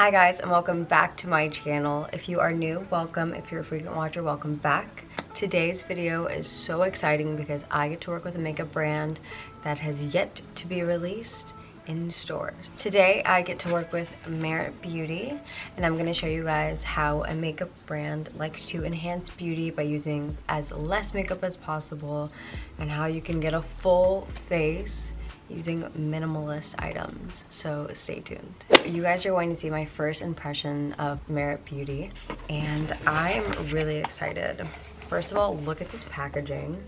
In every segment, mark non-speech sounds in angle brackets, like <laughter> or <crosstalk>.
Hi guys and welcome back to my channel. If you are new, welcome. If you're a frequent watcher, welcome back. Today's video is so exciting because I get to work with a makeup brand that has yet to be released in store. Today I get to work with Merit Beauty and I'm going to show you guys how a makeup brand likes to enhance beauty by using as less makeup as possible and how you can get a full face using minimalist items so stay tuned. You guys are going to see my first impression of merit beauty and i'm really excited. First of all look at this packaging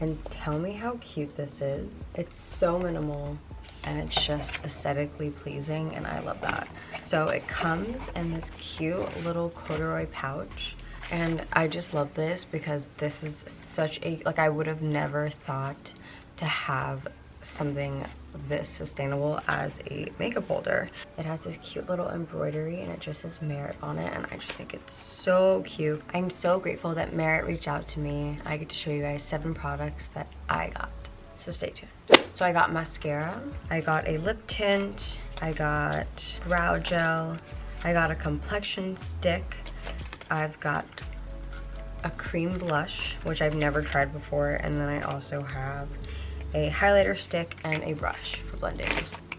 and tell me how cute this is. It's so minimal and it's just aesthetically pleasing and i love that. So it comes in this cute little corduroy pouch and i just love this because this is such a like i would have never thought to have something this sustainable as a makeup holder. It has this cute little embroidery and it just says Merit on it and I just think it's so cute. I'm so grateful that Merit reached out to me. I get to show you guys seven products that I got. So stay tuned. So I got mascara, I got a lip tint, I got brow gel, I got a complexion stick, I've got a cream blush, which I've never tried before, and then I also have a highlighter stick, and a brush for blending.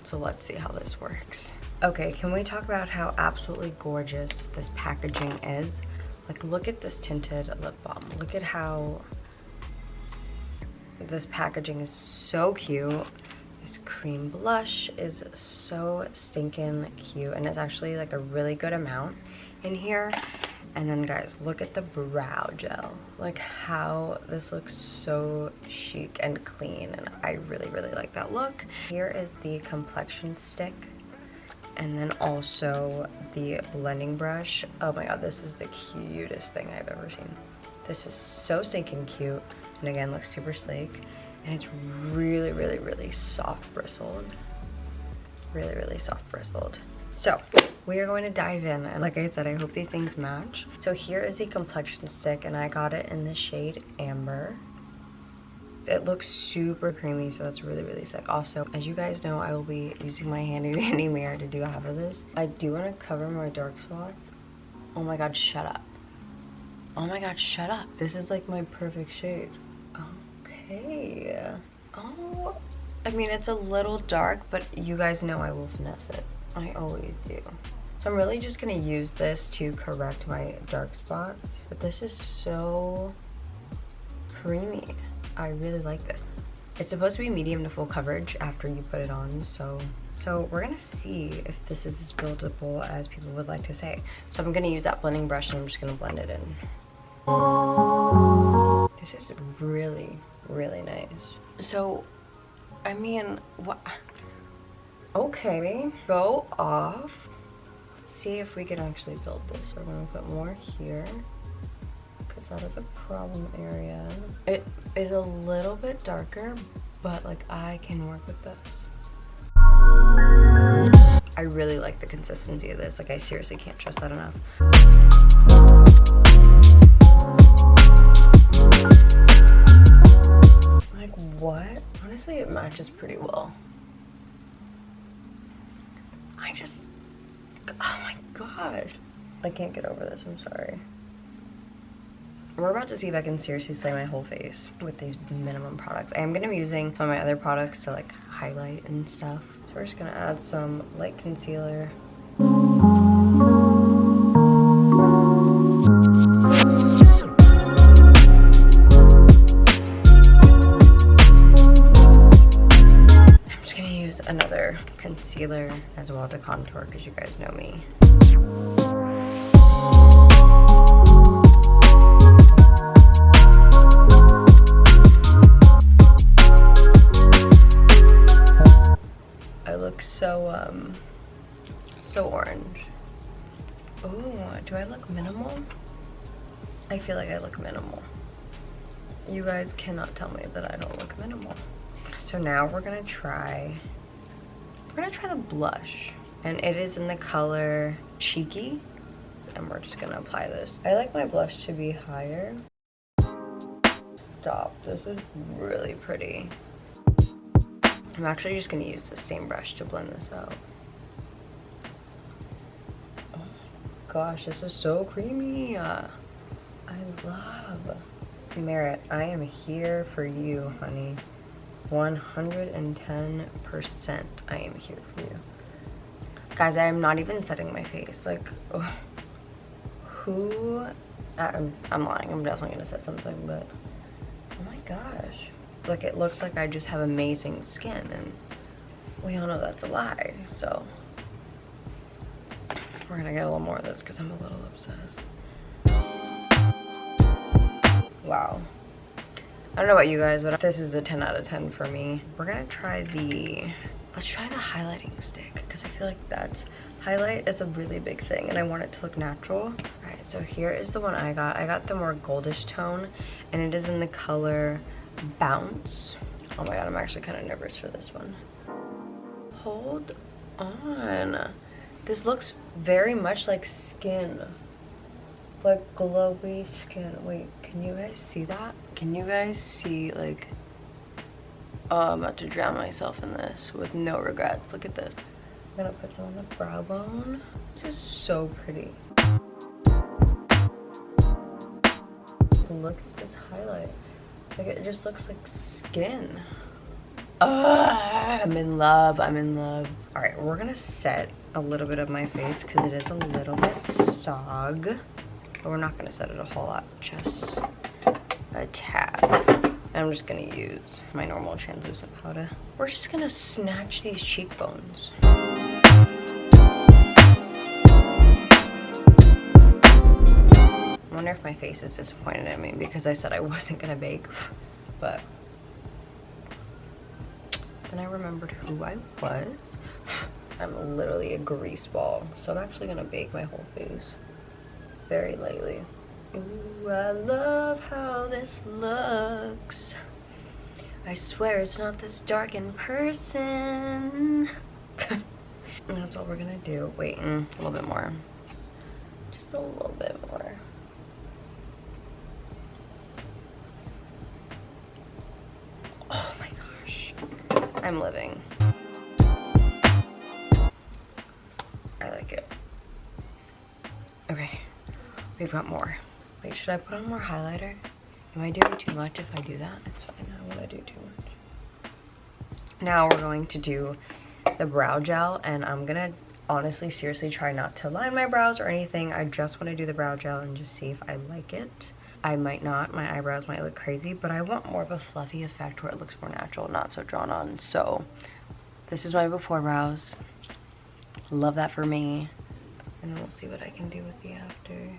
So let's see how this works. Okay, can we talk about how absolutely gorgeous this packaging is? Like, look at this tinted lip balm. Look at how this packaging is so cute. This cream blush is so stinking cute, and it's actually like a really good amount in here. And then guys, look at the brow gel. Like how this looks so chic and clean and I really, really like that look. Here is the complexion stick and then also the blending brush. Oh my god, this is the cutest thing I've ever seen. This is so stinking cute and again looks super sleek and it's really, really, really soft bristled. Really, really soft bristled. So we are going to dive in. And like I said I hope these things match. So here is the complexion stick and I got it in the shade amber. It looks super creamy so that's really really sick. Also as you guys know I will be using my handy <laughs> dandy mirror to do half of this. I do want to cover my dark spots. Oh my god shut up. Oh my god shut up. This is like my perfect shade. Okay. Oh I mean it's a little dark but you guys know I will finesse it I always do. So I'm really just going to use this to correct my dark spots. But this is so creamy. I really like this. It's supposed to be medium to full coverage after you put it on, so so we're gonna see if this is as buildable as people would like to say. So I'm gonna use that blending brush and I'm just gonna blend it in. This is really, really nice. So, I mean, what? Okay, go off. See if we can actually build this. We're gonna put more here because that is a problem area. It is a little bit darker, but like I can work with this. I really like the consistency of this. Like I seriously can't trust that enough. Like what? Honestly, it matches pretty well. I just, oh my god. I can't get over this, I'm sorry. We're about to see if I can seriously slay my whole face with these minimum products. I am going to be using some of my other products to like highlight and stuff. So we're just going to add some light concealer. Concealer as well to contour because you guys know me. I look so, um, so orange. Ooh, do I look minimal? I feel like I look minimal. You guys cannot tell me that I don't look minimal. So now we're gonna try we're gonna try the blush. And it is in the color Cheeky. And we're just gonna apply this. I like my blush to be higher. Stop, this is really pretty. I'm actually just gonna use the same brush to blend this out. Oh, gosh, this is so creamy. I love Merit. I am here for you, honey. 110% I am here for you. Guys, I am not even setting my face. Like, <sighs> who... Uh, I'm, I'm lying. I'm definitely going to set something, but... Oh my gosh. Look, it looks like I just have amazing skin, and we all know that's a lie, so... We're going to get a little more of this because I'm a little obsessed. Wow. I don't know about you guys, but this is a 10 out of 10 for me. We're gonna try the, let's try the highlighting stick because I feel like that's, highlight is a really big thing and I want it to look natural. All right, so here is the one I got. I got the more goldish tone and it is in the color Bounce. Oh my God, I'm actually kind of nervous for this one. Hold on. This looks very much like skin like glowy skin. Wait, can you guys see that? Can you guys see like, oh, I'm about to drown myself in this with no regrets. Look at this. I'm gonna put some on the brow bone. This is so pretty. Look at this highlight. Like it just looks like skin. Ugh, I'm in love, I'm in love. All right, we're gonna set a little bit of my face because it is a little bit sog but we're not gonna set it a whole lot, just a tad. And I'm just gonna use my normal translucent powder. We're just gonna snatch these cheekbones. I wonder if my face is disappointed in me because I said I wasn't gonna bake, but then I remembered who I was. I'm literally a grease ball, so I'm actually gonna bake my whole face very lightly. Ooh, I love how this looks. I swear it's not this dark in person. <laughs> that's all we're gonna do. Wait, mm, a little bit more. Just a little bit more. Oh my gosh. I'm living. We've got more. Wait, should I put on more highlighter? Am I doing too much if I do that? It's fine, I don't want to do too much. Now we're going to do the brow gel and I'm gonna honestly seriously try not to line my brows or anything. I just want to do the brow gel and just see if I like it. I might not, my eyebrows might look crazy, but I want more of a fluffy effect where it looks more natural, not so drawn on. So this is my before brows. Love that for me. And we'll see what I can do with the after.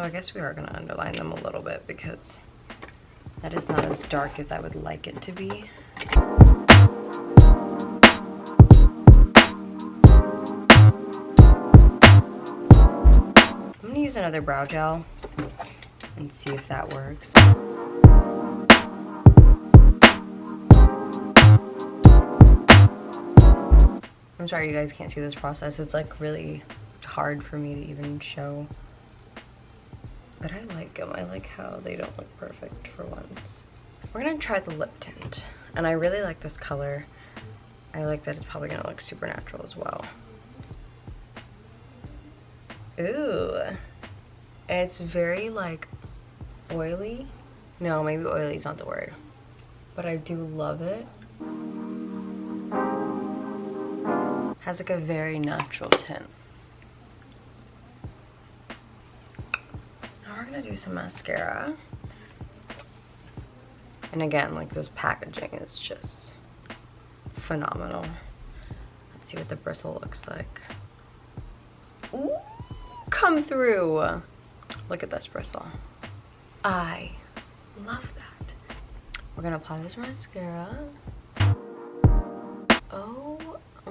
So I guess we are going to underline them a little bit because that is not as dark as I would like it to be. I'm going to use another brow gel and see if that works. I'm sorry you guys can't see this process. It's like really hard for me to even show. But I like them. I like how they don't look perfect for once. We're gonna try the lip tint. And I really like this color. I like that it's probably gonna look super natural as well. Ooh. It's very like oily. No, maybe oily is not the word. But I do love it. Has like a very natural tint. Now we're gonna do some mascara. And again, like this packaging is just phenomenal. Let's see what the bristle looks like. Ooh, come through. Look at this bristle. I love that. We're gonna apply this mascara. Oh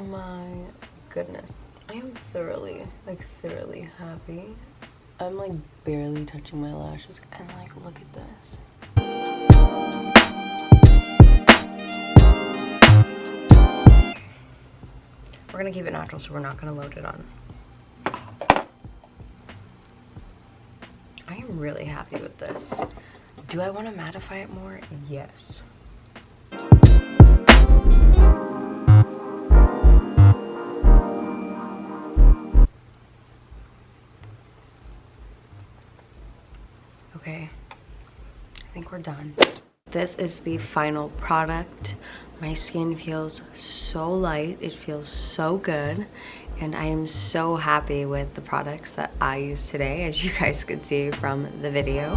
my goodness. I am thoroughly, like thoroughly happy. I'm like barely touching my lashes and like look at this. We're gonna keep it natural so we're not gonna load it on. I am really happy with this. Do I want to mattify it more? Yes. We're done. This is the final product. My skin feels so light. It feels so good. And I am so happy with the products that I use today, as you guys could see from the video.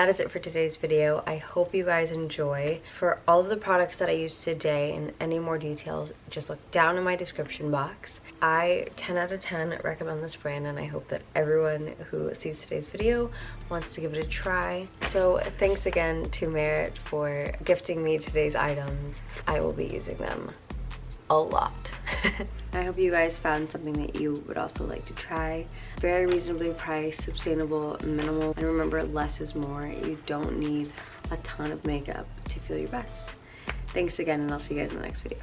That is it for today's video. I hope you guys enjoy. For all of the products that I used today and any more details, just look down in my description box. I 10 out of 10 recommend this brand and I hope that everyone who sees today's video wants to give it a try. So thanks again to Merit for gifting me today's items. I will be using them a lot. <laughs> I hope you guys found something that you would also like to try. Very reasonably priced, sustainable, minimal, and remember less is more. You don't need a ton of makeup to feel your best. Thanks again and I'll see you guys in the next video.